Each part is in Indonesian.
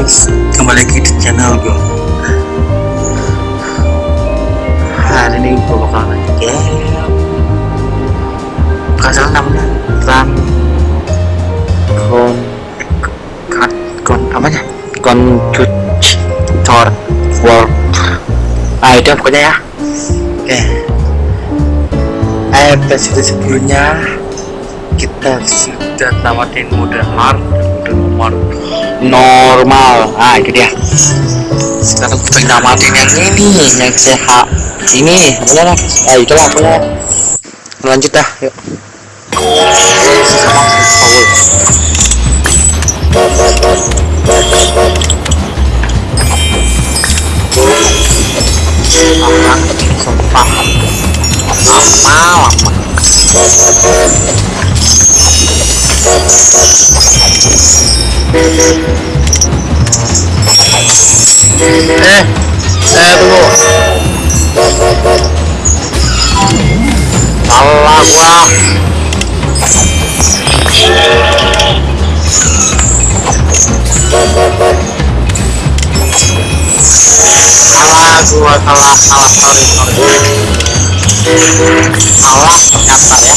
guys, kembali lagi di channel gue. Hari ini gue bakal lanjut ya. Bukan salah namanya Run Con Con Con apanya? Conductor World. Ah itu pokoknya ya. Oke. Episode sebelumnya kita sudah tawatin mode hard dan mode normal. Ah itu dia. Sekarang kita tamatin yang ini yang sehat ini bener. Lah ah itu lah punya lanjut dah yuk. Lama lama lama eh eh tunggu. Salah gua. Salah gua salah salah sorry sorry. Salah ternyata ya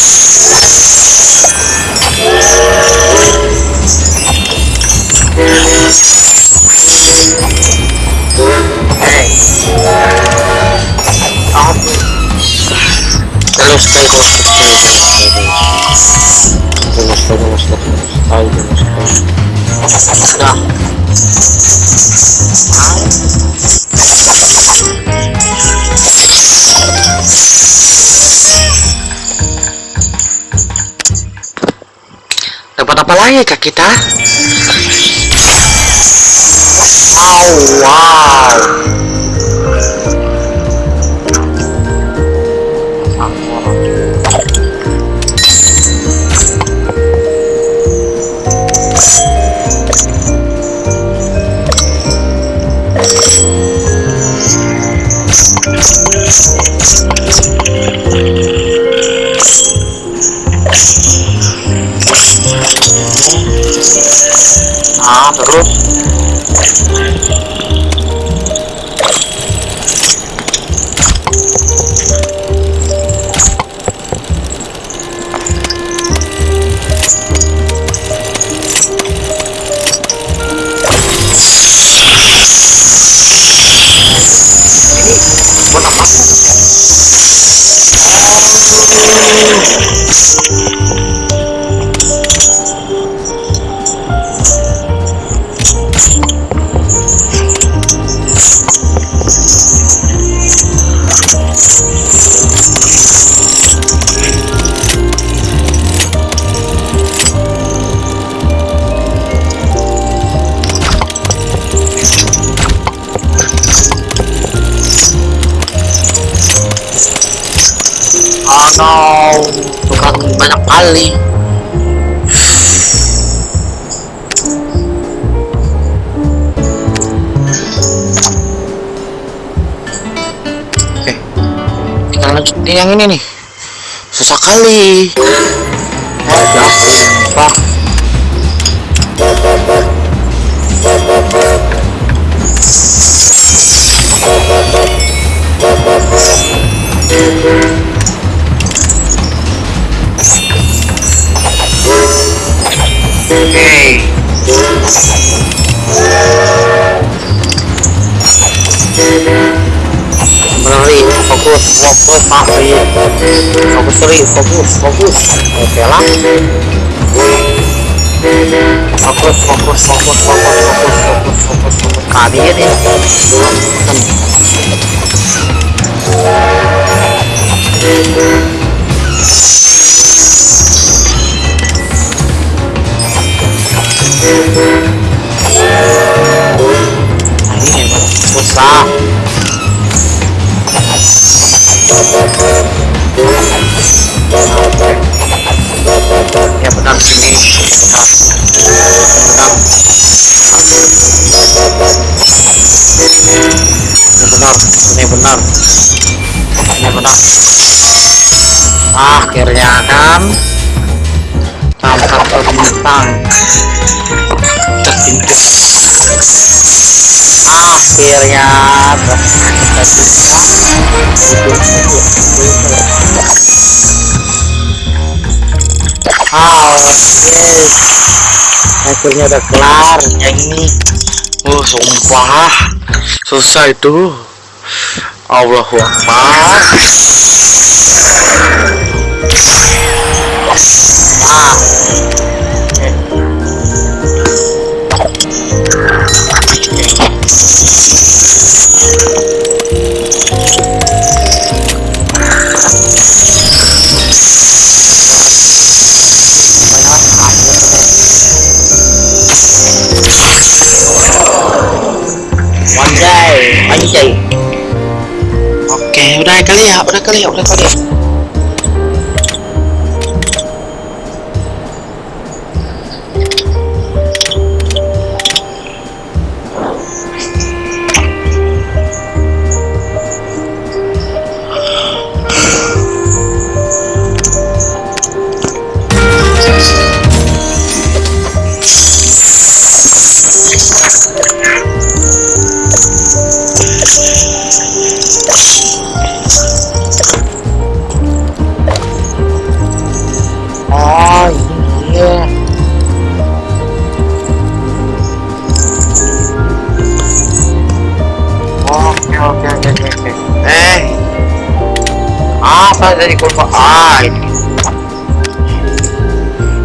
dapat apa lagi kak kita? Oh wow ah terus? Ini buat apa? oh kali oke kita lanjutin yang ini nih. Susah kali. Ada apa Oke. Berlari, fokus, fokus, mati. Fokus, sorry, fokus, fokus. Oke lah. Fokus, fokus, fokus, fokus, fokus, fokus, fokus, fokus. Kalian ya. ini memang susah ya benar sini benar benar ini benar. Ini benar. Ini benar. Akhirnya kan tanpa bintang tertinggal akhirnya kita yes. Akhirnya udah kelar yang ini. Oh, sumpah. Susah itu. Allahu Akbar. อ่าวันได้ไปใหญ่โอเคได้ก็เรียบได้ก็เรียบได้ก็เรียบ Apa tadi kurva? Ah ini.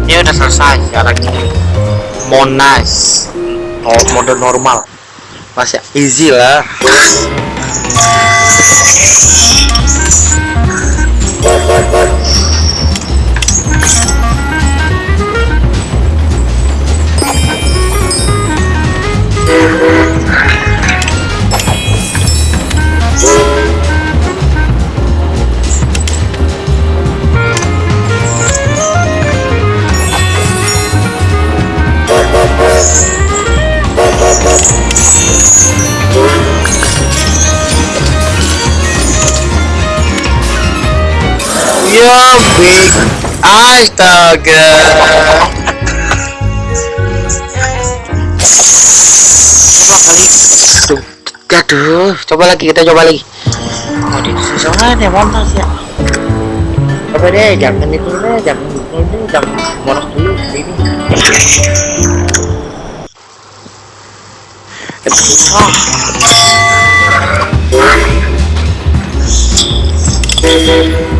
Ini udah selesai ini. Monas. Oh mode normal. Masih easy lah. Astaga. Coba kali. Tuh. Aduh, coba lagi kita coba lagi. Oh, di susah ya montas ya. Coba deh, jangan itu deh, jangan itu deh, jangan monos dulu ini. Susah. Oke. Fahri,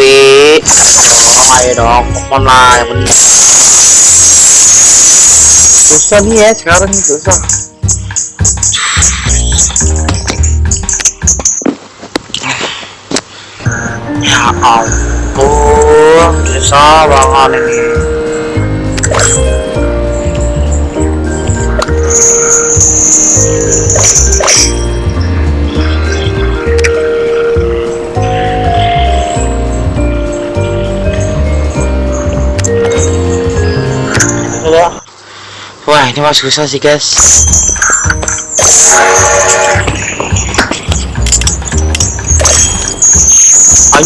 oh, ayo dong, come lah, yang bener. Susah nih ya sekarang susah. Ya ampun, susah banget ini. Wah, ini mah susah sih, guys.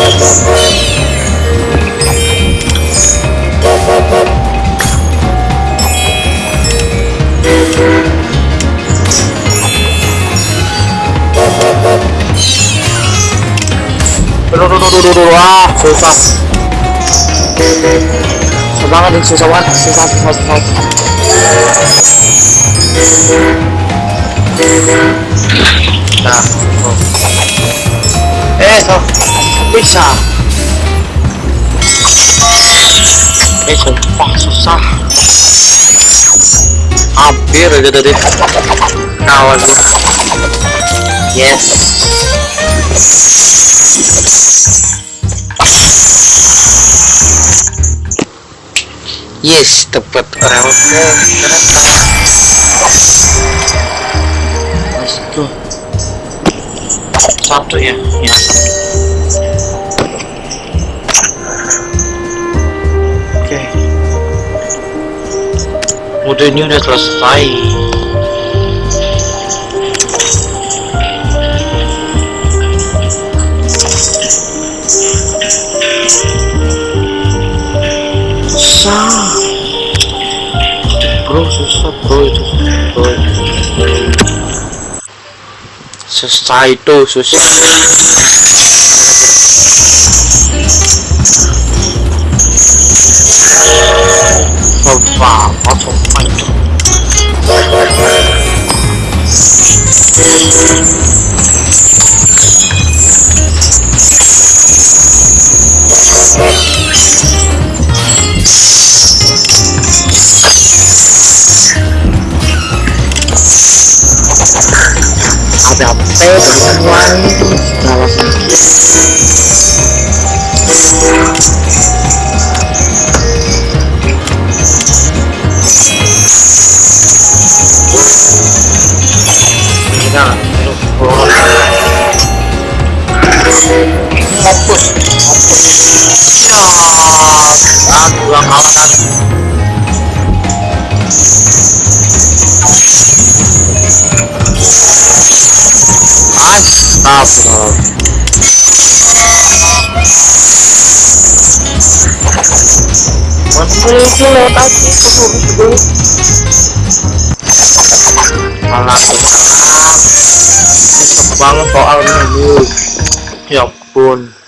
Aduh, aduh, aduh, aduh, aduh, ah, susah. Susah banget nih, susah banget, susah, susah, susah. Nah, so bisa. Eh sumpah susah. Hampir aja tadi. Kawan gua. Yes. Yes dapat rel kereta. Satu ya ya oke mode ini udah selesai susah bro susah bro itu susah itu susah sumpah itu ada apa teman dalam itu keluar. Fokus, fokus. Ya, gua kalah. Astagfirullah. Menteri itu lewat aja keburu. Susah banget soalnya bu. Ya ampun.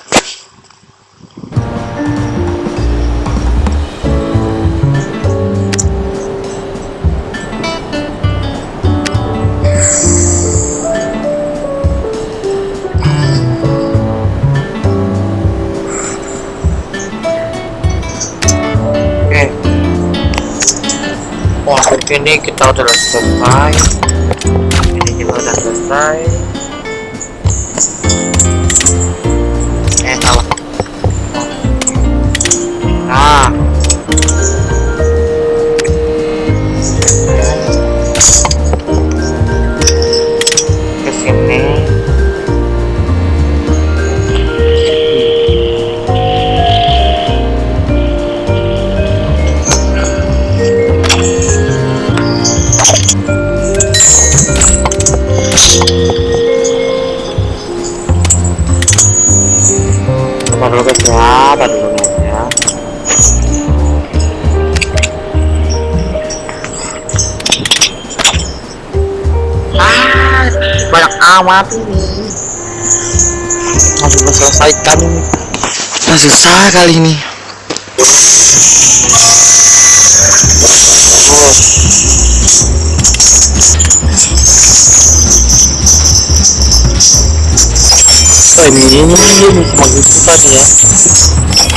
Ini kita udah selesai. Ini juga udah selesai. Ini. Masih belum selesaikan ini. Nah, susah kali ini. Oh. Oh, ini ini ini susah nih ya.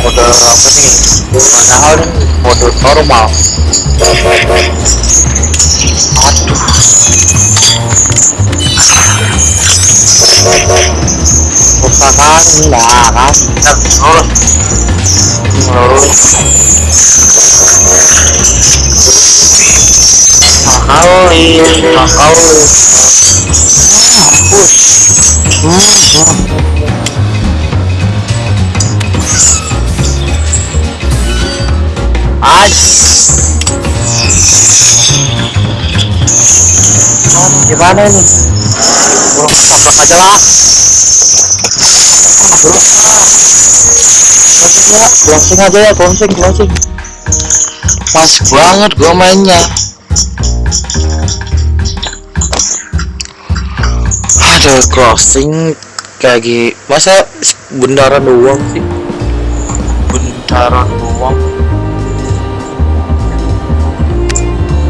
Mode apa nih? Padahal ini mode normal. Susah kan lah kan. Lurus. Lurus. Makali, makali. Mampus. Ais. Gimana nih? Bro, tabrak aja lah. Bro. Closing ya, aja ya, closing, closing. Pas banget gua mainnya. Aduh, closing lagi masa bundaran doang sih bundaran doang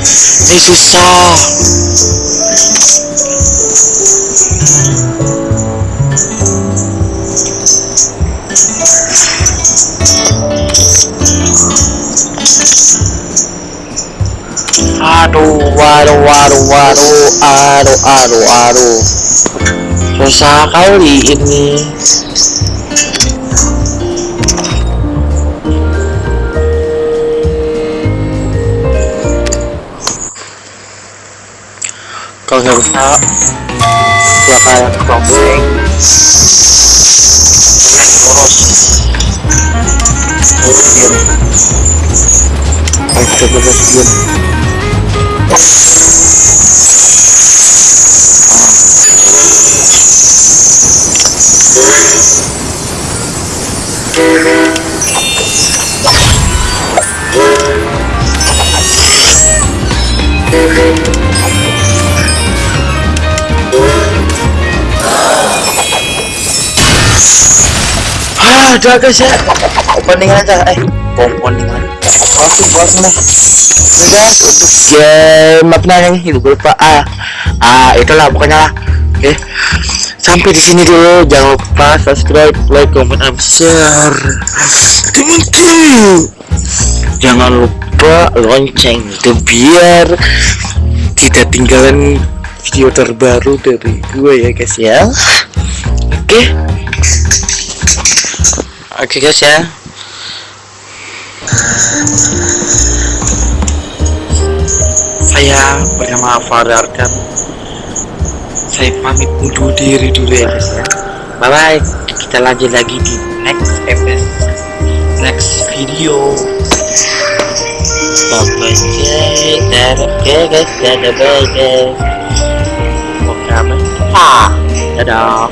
ini susah. Aduh waduh waduh waduh aduh aduh aduh. Susah kali ini nggak bisa silakan crossing lurus lurus diam ayo lurus diam Ah, udah guys ya. Opening aja, eh, opening aja. Langsung langsung deh. Udah guys, untuk game apa namanya ini gue lupa. Ah, ah itulah pokoknya lah. Oke, sampai di sini dulu. Jangan lupa subscribe, like, comment, and share. Teman-teman, jangan lupa lonceng itu biar tidak tinggalan video terbaru dari gue ya guys ya. Oke. Oke guys ya. Saya bernama Farah Arkan. Saya pamit undur diri dulu ya guys ya. Bye bye. Kita lanjut lagi di next episode, next video. Bye bye guys. Dadah guys. Dadah bye guys. Oke. Ah. Dadah.